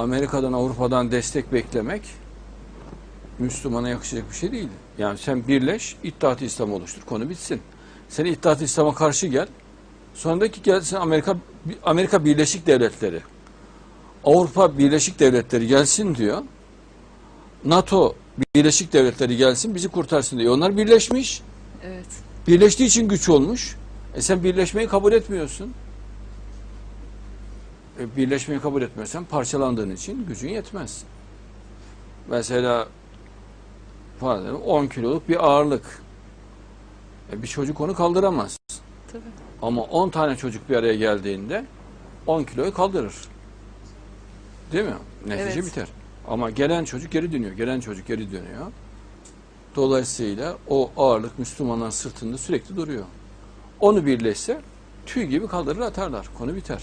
Amerika'dan, Avrupa'dan destek beklemek Müslümana yakışacak bir şey değil. Yani sen birleş, İttihat-ı İslam oluştur. Konu bitsin. Sen İttihat-ı İslam'a karşı gel. Sonraki gelsin Amerika Amerika Birleşik Devletleri. Avrupa Birleşik Devletleri gelsin diyor. NATO Birleşik Devletleri gelsin bizi kurtarsın diyor. Onlar birleşmiş. Evet. Birleştiği için güç olmuş. E sen birleşmeyi kabul etmiyorsun. E birleşmeyi kabul etmezsen parçalandığın için gücün yetmez. Mesela pardon, 10 kiloluk bir ağırlık. E bir çocuk onu kaldıramaz. Tabii. Ama 10 tane çocuk bir araya geldiğinde 10 kiloyu kaldırır. Değil mi? Netice Evet. biter. Ama gelen çocuk geri dönüyor. Gelen çocuk geri dönüyor. Dolayısıyla o ağırlık Müslümanların sırtında sürekli duruyor. Onu birleşse tüy gibi kaldırır atarlar. Konu biter.